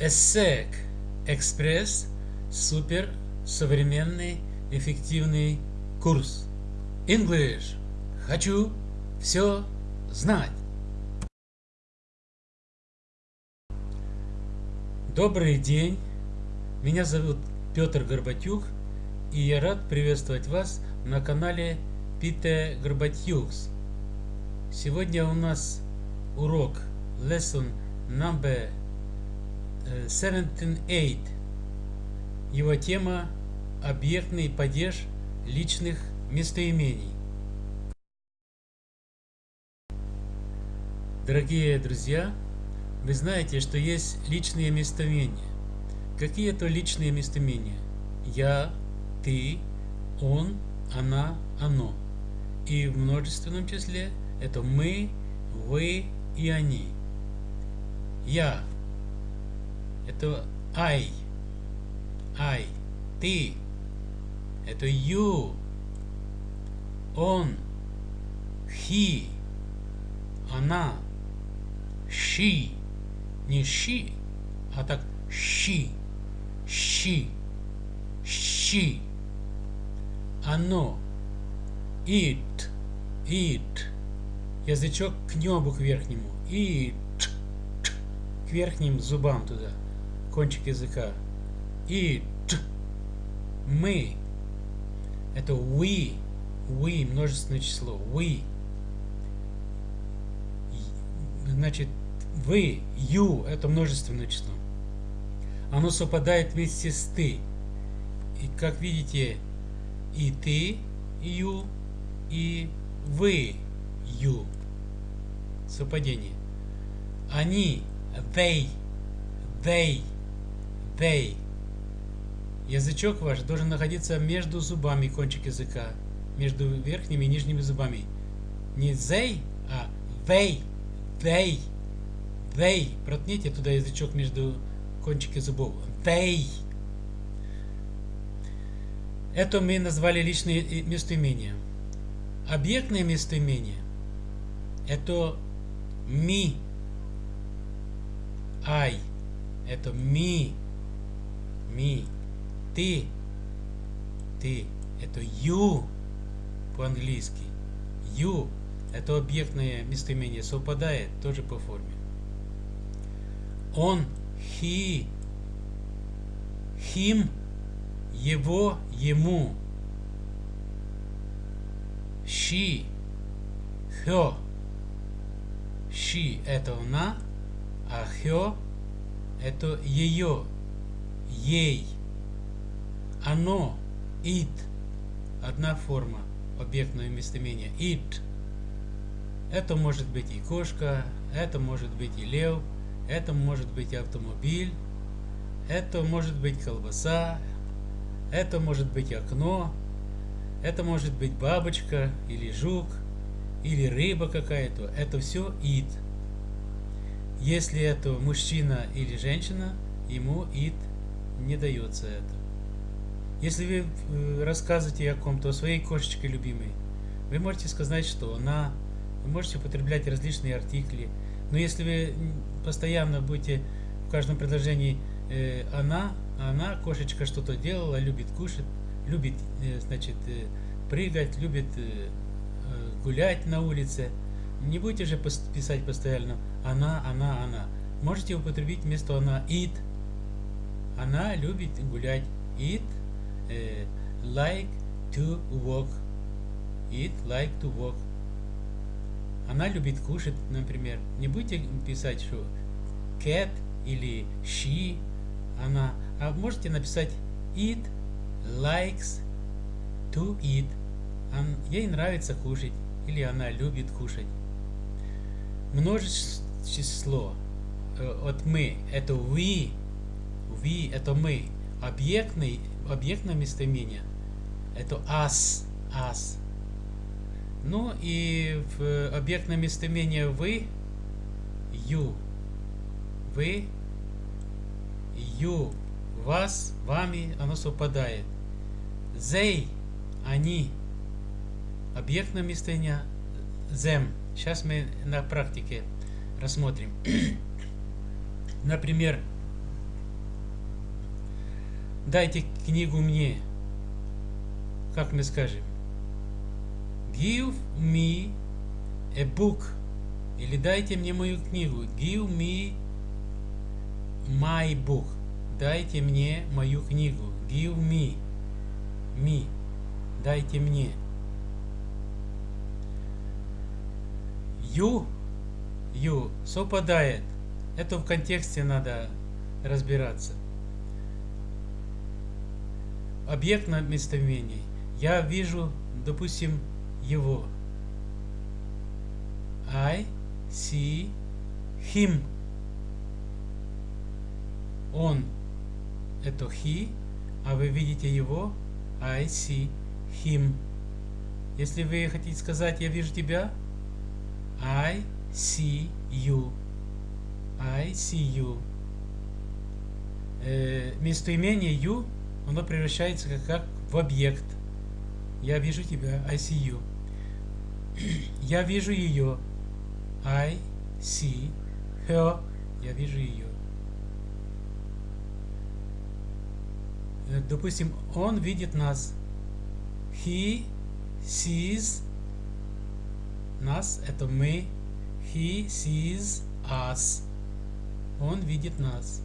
ESSEC Экспресс супер современный эффективный курс. English. Хочу все знать. Добрый день. Меня зовут Петр Горбатюк, и я рад приветствовать вас на канале Пите Горбатюкс. Сегодня у нас урок lesson number 17.8. Его тема – объектный падеж личных местоимений. Дорогие друзья, вы знаете, что есть личные местоимения. Какие это личные местоимения? Я, ты, он, она, оно. И в множественном числе это мы, вы и они. Я это I. I. Ты. Это you. Он. He. Она. She. Не she, а так she. She. She. Оно. It. It. Язычок к небу к верхнему. It. К верхним зубам туда кончик языка. И т, мы. Это we. We, множественное число. We. Значит, вы, you, это множественное число. Оно совпадает вместе с ты. И как видите, и ты, you, и вы, you. Совпадение. Они, they, they, they. Язычок ваш должен находиться между зубами кончик языка, между верхними и нижними зубами. Не they, а they, they, they. Проткните туда язычок между кончики зубов. They. Это мы назвали личные местоимения. Объектные местоимения – это me, I, это me, me. Ты. Ты. Это you по-английски. You. Это объектное местоимение. Совпадает тоже по форме. Он. He. Him. Его. Ему. She. Her. She это она, а her это ее ей. Оно, it, одна форма объектного местоимения. It. Это может быть и кошка, это может быть и лев, это может быть автомобиль, это может быть колбаса, это может быть окно, это может быть бабочка или жук, или рыба какая-то. Это все it. Если это мужчина или женщина, ему it не дается это. Если вы э, рассказываете о ком-то, о своей кошечке любимой, вы можете сказать, что она, вы можете употреблять различные артикли, но если вы постоянно будете в каждом предложении э, она, она, кошечка что-то делала, любит кушать, любит, э, значит, прыгать, любит гулять на улице, не будете же писать постоянно она, она, она. Можете употребить вместо она it, она любит гулять. It uh, like to walk. It like to walk. Она любит кушать, например. Не будете писать, что cat или she, она. А можете написать it likes to eat. Ей нравится кушать. Или она любит кушать. Множество число э, от мы. Это we we это мы. Объектный, объектное местоимение это us, us. Ну и в объектное местоимение вы, you. Вы, you, вас, вами, оно совпадает. They, они. Объектное местоимение them. Сейчас мы на практике рассмотрим. Например, дайте книгу мне. Как мы скажем? Give me a book. Или дайте мне мою книгу. Give me my book. Дайте мне мою книгу. Give me. Me. Дайте мне. You. You. Совпадает. Это в контексте надо разбираться. Объект на местоимении. Я вижу, допустим, его. I see him. Он это he, а вы видите его I see him. Если вы хотите сказать я вижу тебя, I see you. I see you. Э, местоимение you, оно превращается как, как в объект. Я вижу тебя, I see you. Я вижу ее. I see her. Я вижу ее. Э, допустим, он видит нас. He sees нас, это мы. He sees us. Он видит нас.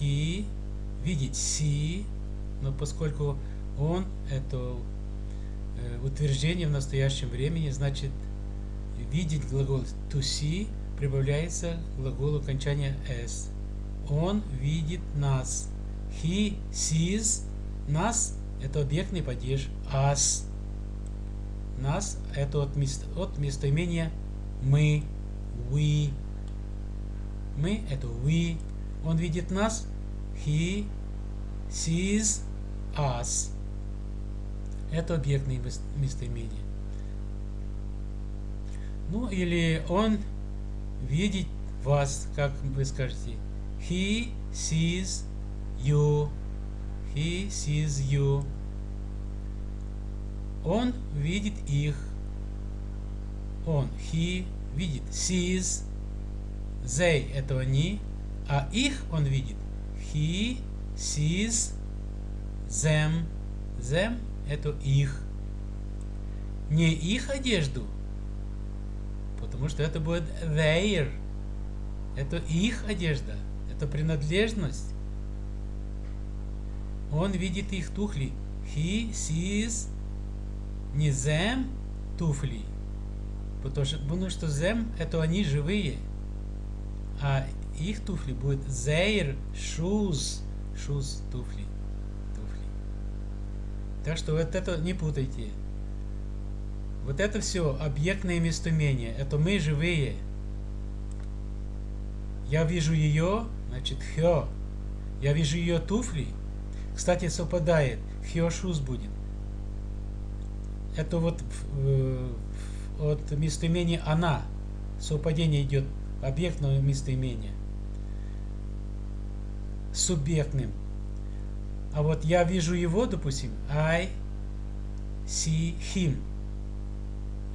He видит see, но поскольку он это э, утверждение в настоящем времени, значит видеть глагол to see прибавляется к глаголу окончания s. Он видит нас. He sees нас это объектный падеж us. Нас это от, мест, от местоимения мы, we. Мы это we. Он видит нас. He sees us. Это объектные местоимения. Ну или он видит вас, как вы скажете. He sees you. He sees you. Он видит их. Он, he, видит. Sees. They – это они. А их он видит. He sees them. Them – это их. Не их одежду, потому что это будет their. Это их одежда. Это принадлежность. Он видит их туфли. He sees не them туфли. Потому что, потому что them это они живые. А их туфли будет their shoes. Shoes туфли. Так что вот это не путайте. Вот это все объектное местоимение. Это мы живые. Я вижу ее, значит, her. Я вижу ее туфли, кстати, совпадает. Хиошус будет. Это вот э, от местоимения она. Совпадение идет объектного местоимения. Субъектным. А вот я вижу его, допустим, I see him.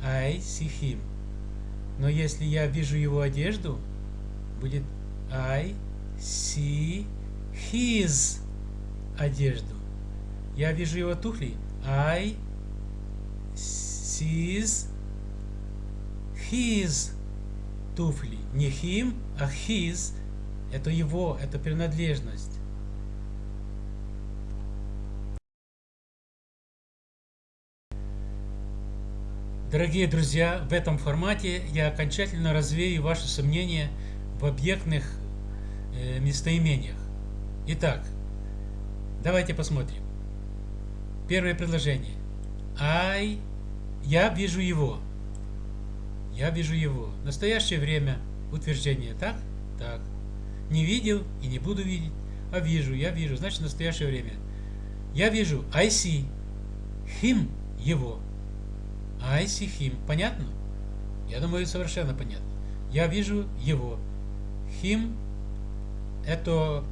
I see him. Но если я вижу его одежду, будет I see his одежду. Я вижу его туфли. I sees his туфли. Не him, а his. Это его, это принадлежность. Дорогие друзья, в этом формате я окончательно развею ваши сомнения в объектных э, местоимениях. Итак, Давайте посмотрим. Первое предложение. I. Я вижу его. Я вижу его. Настоящее время. Утверждение. Так? Так. Не видел и не буду видеть. А вижу. Я вижу. Значит, настоящее время. Я вижу. I see. Him. Его. I see him. Понятно? Я думаю, совершенно понятно. Я вижу его. Him это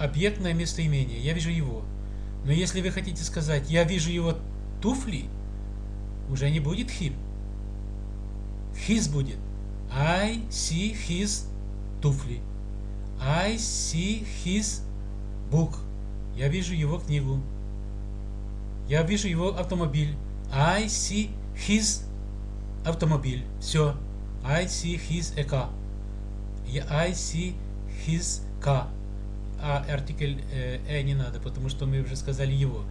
объектное местоимение. Я вижу его. Но если вы хотите сказать, я вижу его туфли, уже не будет him. His будет. I see his туфли. I see his book. Я вижу его книгу. Я вижу его автомобиль. I see his автомобиль. Все. I see his a car. I see his car. А артикль э, э не надо, потому что мы уже сказали его.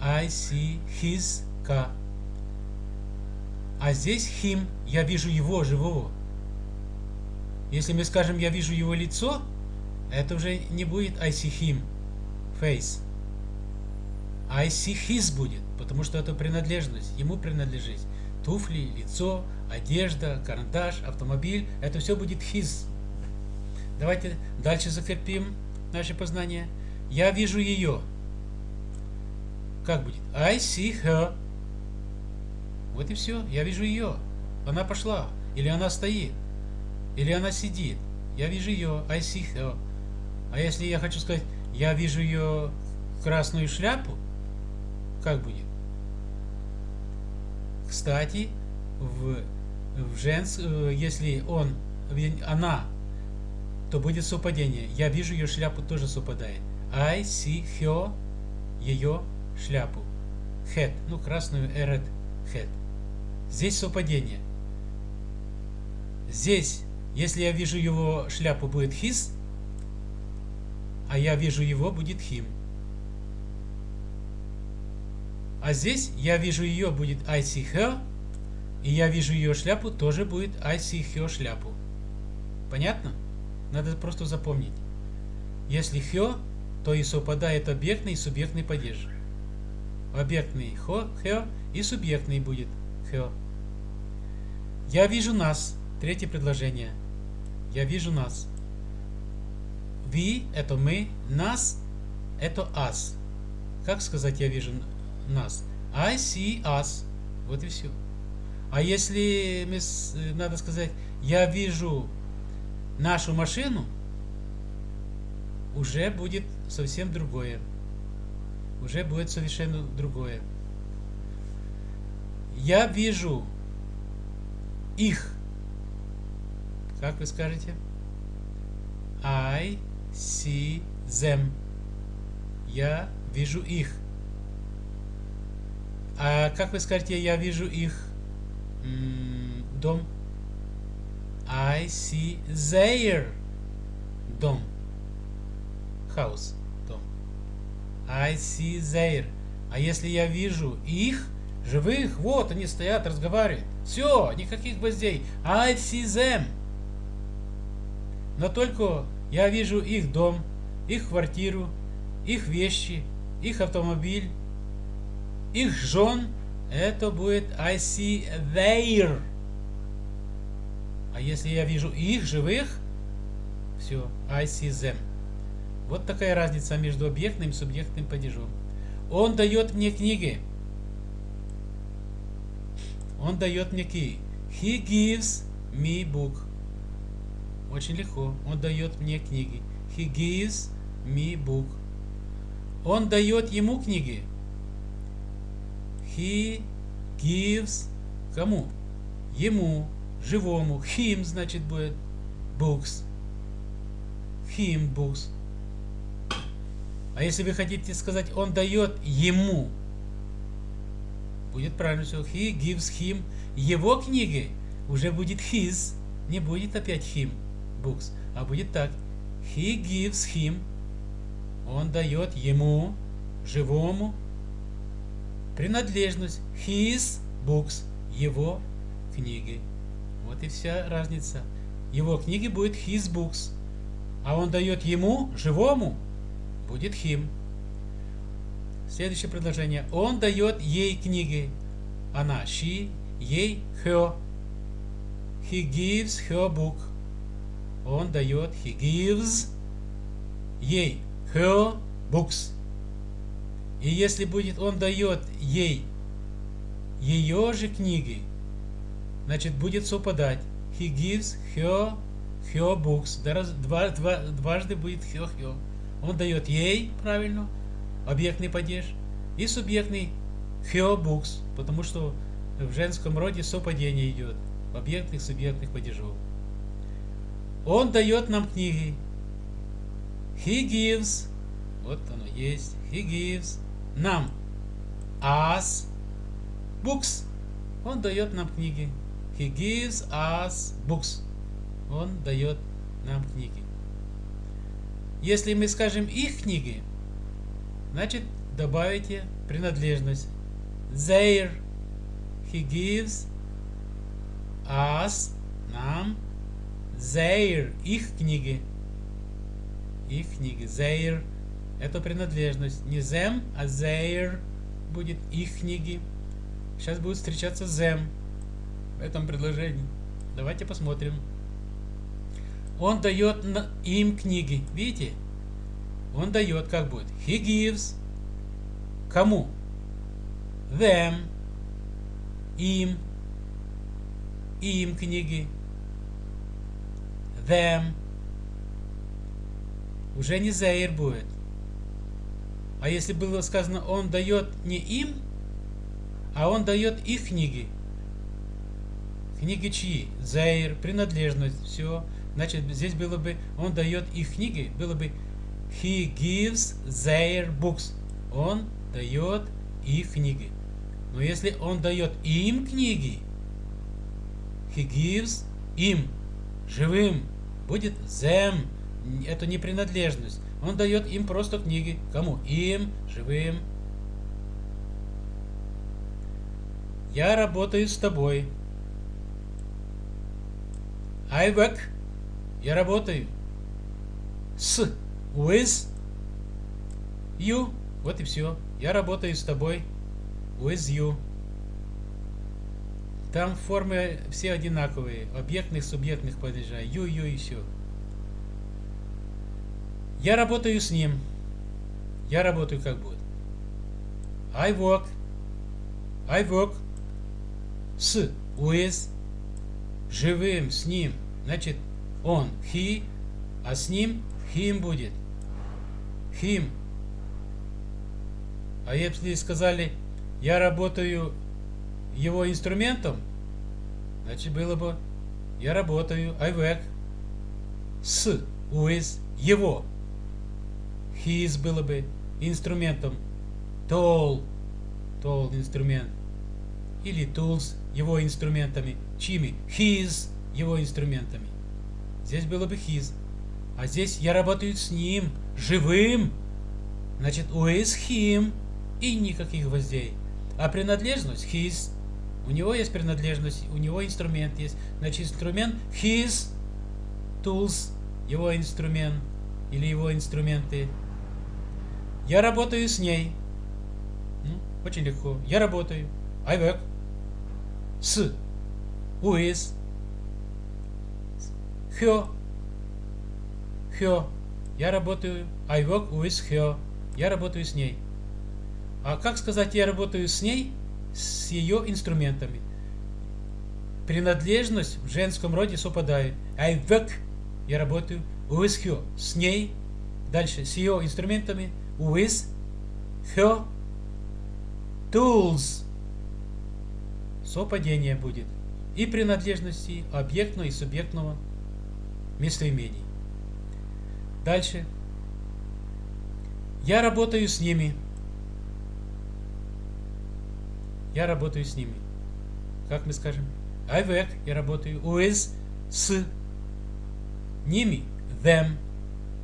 I see his car. А здесь him, я вижу его, живого. Если мы скажем, я вижу его лицо, это уже не будет I see him, face. I see his будет, потому что это принадлежность, ему принадлежит. Туфли, лицо, одежда, карандаш, автомобиль, это все будет his. Давайте дальше закрепим наше познание. Я вижу ее. Как будет? I see her. Вот и все. Я вижу ее. Она пошла. Или она стоит. Или она сидит. Я вижу ее. I see her. А если я хочу сказать, я вижу ее красную шляпу, как будет? Кстати, в, в женс, э, если он, она, то будет совпадение. Я вижу ее шляпу, тоже совпадает. I see her, ее шляпу. Head, ну красную red head. Здесь совпадение. Здесь, если я вижу его шляпу, будет his, а я вижу его, будет him. А здесь я вижу ее, будет I see her, и я вижу ее шляпу, тоже будет I see her шляпу. Понятно? Надо просто запомнить. Если her, то и совпадает объектный и субъектный падеж. Объектный хо, her и субъектный будет her. Я вижу нас. Третье предложение. Я вижу нас. We – это мы, нас – это us. Как сказать «я вижу нас»? I see us. Вот и все. А если надо сказать «я вижу нашу машину», уже будет совсем другое. Уже будет совершенно другое. Я вижу их. Как вы скажете? I see them. Я вижу их. А как вы скажете, я вижу их дом? I see their дом. House. Дом. I see their. А если я вижу их, живых, вот они стоят, разговаривают. Все, никаких гвоздей. I see them. Но только я вижу их дом, их квартиру, их вещи, их автомобиль, их жен. Это будет I see their. А если я вижу их живых, все, I see them. Вот такая разница между объектным и субъектным падежом. Он дает мне книги. Он дает мне книги. He gives me book. Очень легко. Он дает мне книги. He gives me book. Он дает ему книги. He gives кому? Ему, живому. Him, значит, будет books. Him books. А если вы хотите сказать, он дает ему, будет правильно все. He gives him. Его книги уже будет his, не будет опять him books. А будет так. He gives him. Он дает ему, живому, принадлежность. His books. Его книги. Вот и вся разница. Его книги будет his books. А он дает ему, живому, будет him. Следующее предложение. Он дает ей книги. Она, she, ей, her. He gives her book. Он дает, he gives ей, her books. И если будет он дает ей ее же книги, значит будет совпадать. He gives her her books. Два, два, дважды будет her, her. Он дает ей, правильно, объектный падеж, и субъектный her books, потому что в женском роде совпадение идет объектных субъектных падежов. Он дает нам книги. He gives Вот оно есть. He gives нам us books. Он дает нам книги. He gives us books. Он дает нам книги. Если мы скажем их книги, значит добавите принадлежность. Their. He gives us, нам, their, их книги. Их книги. Their. Это принадлежность. Не them, а their будет их книги. Сейчас будет встречаться them в этом предложении. Давайте посмотрим. Он дает им книги. Видите? Он дает, как будет. He gives. Кому? Them. Им. Им книги. Them. Уже не Зейр будет. А если было сказано, он дает не им, а он дает их книги. Книги чьи? Зейр, принадлежность, все. Значит, здесь было бы, он дает их книги, было бы he gives their books. Он дает их книги. Но если он дает им книги, he gives им, живым, будет them. Это не принадлежность. Он дает им просто книги. Кому? Им, живым. Я работаю с тобой. I work я работаю с with you. Вот и все. Я работаю с тобой with you. Там формы все одинаковые. Объектных, субъектных падежей. You, you и все. Я работаю с ним. Я работаю как будет. I work. I work с with живым с ним. Значит, он, he, а с ним him будет. Him. А если сказали, я работаю его инструментом, значит было бы, я работаю, I work, с, with, его. His было бы инструментом. Tool, tool инструмент. Или tools, его инструментами. Чьими? His, его инструментами. Здесь было бы his. А здесь я работаю с ним, живым. Значит, with him и никаких гвоздей. А принадлежность his. У него есть принадлежность, у него инструмент есть. Значит, инструмент his tools, его инструмент или его инструменты. Я работаю с ней. Очень легко. Я работаю. I work. С. With. Her. Her. Я работаю. I work with her. Я работаю с ней. А как сказать я работаю с ней? С ее инструментами. Принадлежность в женском роде совпадает. I work. Я работаю with her. С ней. Дальше. С ее инструментами. With her tools. Совпадение будет. И принадлежности объектного и субъектного местоимений. Дальше. Я работаю с ними. Я работаю с ними. Как мы скажем? I work, я работаю with, с ними, them.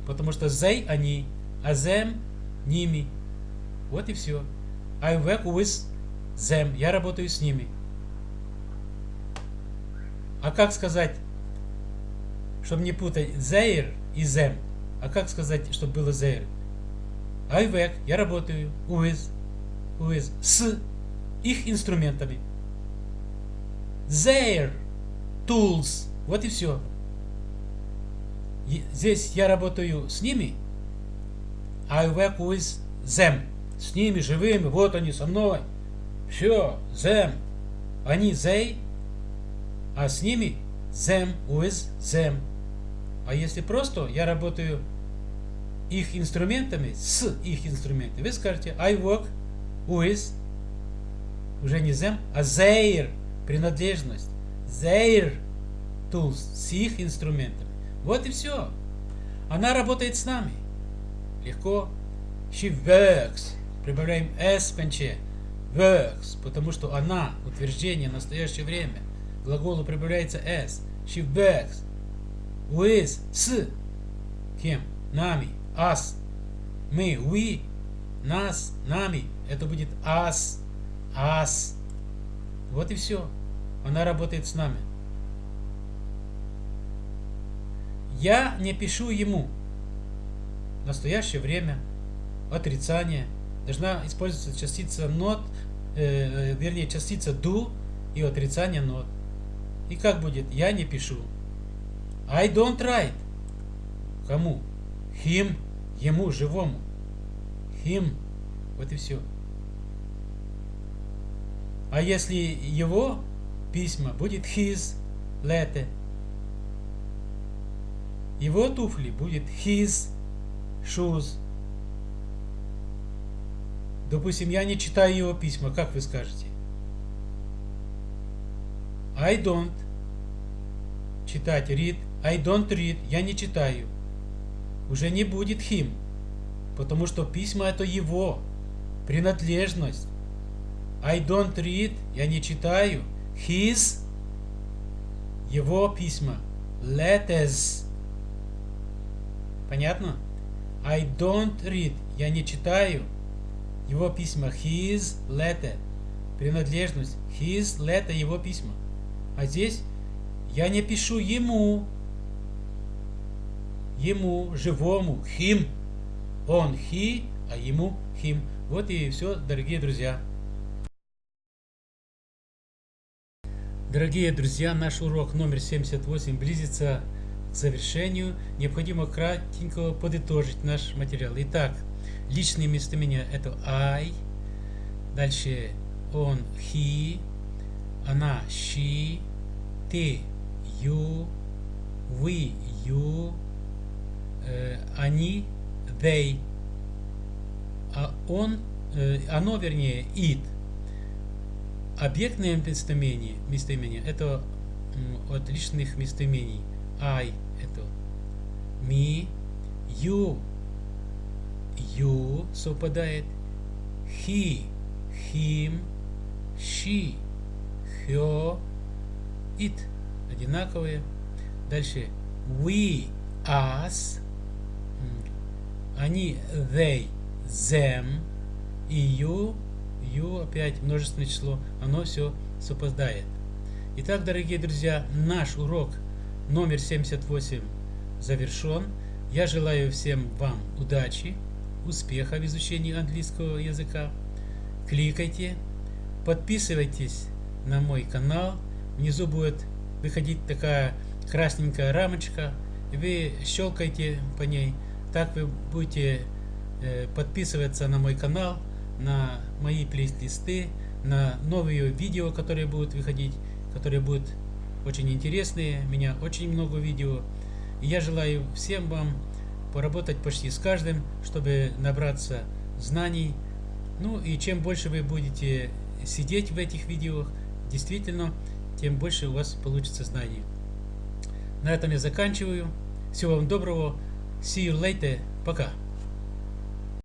Потому что they, они, а them, ними. Вот и все. I work with them. Я работаю с ними. А как сказать чтобы не путать Zair и Zem. А как сказать, чтобы было Zair? I work, я работаю, with, with, с их инструментами. Their tools. Вот и все. Здесь я работаю с ними. I work with them. С ними живыми. Вот они со мной. Все. Them. Они they. А с ними them with them. А если просто я работаю их инструментами, с их инструментами, вы скажете I work with, уже не them, а their, принадлежность, their tools, с их инструментами. Вот и все. Она работает с нами. Легко. She works. Прибавляем s в конце. Works. Потому что она, утверждение, настоящее время. Глаголу прибавляется s. She works. With. С. Кем? Нами. Us. Мы. We. Нас. Нами. Это будет us. Us. Вот и все. Она работает с нами. Я не пишу ему. Настоящее время. Отрицание. Должна использоваться частица not, э, э, вернее частица do и отрицание not. И как будет? Я не пишу. I don't write. Кому? Him. Ему, живому. Him. Вот и все. А если его письма, будет his letter. Его туфли будет his shoes. Допустим, я не читаю его письма, как вы скажете? I don't читать, read. I don't read, я не читаю. Уже не будет him, потому что письма это его, принадлежность. I don't read, я не читаю. His, его письма. Letters. Понятно? I don't read, я не читаю. Его письма. His letter. Принадлежность. His letter, его письма. А здесь я не пишу ему. Ему, живому. Him. Он he, а ему him. Вот и все, дорогие друзья. Дорогие друзья, наш урок номер 78 близится завершению. Необходимо кратенько подытожить наш материал. Итак, личные местоимения это I, дальше он, he, она, she, ты, you, we, you, э, они, they, а он, э, оно, вернее, it – Объектные местоимения, местоимения это от личных местоимений. I это me, you, you совпадает, he, him, she, her, it. Одинаковые. Дальше. We, us, они, they, them, и you, U опять множественное число, оно все совпадает. Итак, дорогие друзья, наш урок номер 78 завершен. Я желаю всем вам удачи, успеха в изучении английского языка. Кликайте, подписывайтесь на мой канал. Внизу будет выходить такая красненькая рамочка. Вы щелкайте по ней. Так вы будете э, подписываться на мой канал на мои плейлисты, на новые видео, которые будут выходить, которые будут очень интересные. Меня очень много видео. И я желаю всем вам поработать почти с каждым, чтобы набраться знаний. Ну и чем больше вы будете сидеть в этих видео, действительно, тем больше у вас получится знаний. На этом я заканчиваю. Всего вам доброго. See you later. Пока.